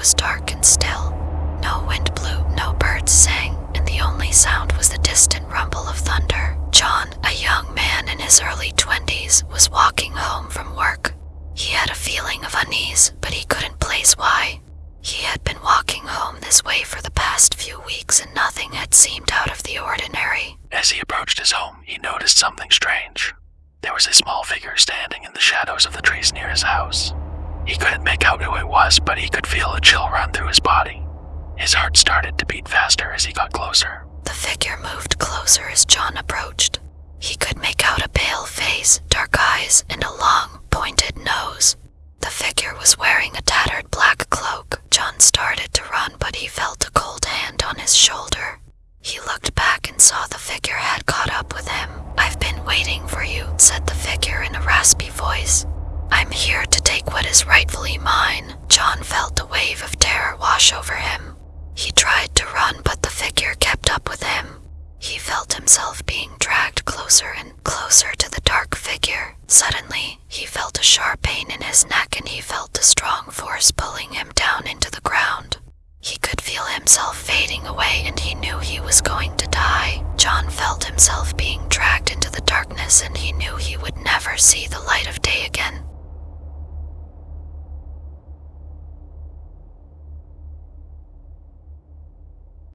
was dark and still. No wind blew, no birds sang, and the only sound was the distant rumble of thunder. John, a young man in his early twenties, was walking home from work. He had a feeling of unease, but he couldn't place why. He had been walking home this way for the past few weeks and nothing had seemed out of the ordinary. As he approached his home, he noticed something strange. There was a small figure standing in the shadows of the trees near his house. He couldn't make out who it was, but he could feel a chill run through his body. His heart started to beat faster as he got closer. The figure moved closer as John approached. He could make out a pale face, dark eyes, and a long, pointed nose. The figure was wearing a tattered black cloak. John started to run, but he felt a cold hand on his shoulder. He looked back and saw the figure had caught up with him. I've been waiting for you, said the figure in a raspy voice. Is rightfully mine. John felt a wave of terror wash over him. He tried to run, but the figure kept up with him. He felt himself being dragged closer and closer to the dark figure. Suddenly, he felt a sharp pain in his neck and he felt a strong force pulling him down into the ground. He could feel himself fading away and he knew he was going to die. John felt himself being dragged into the darkness and he knew he would never see the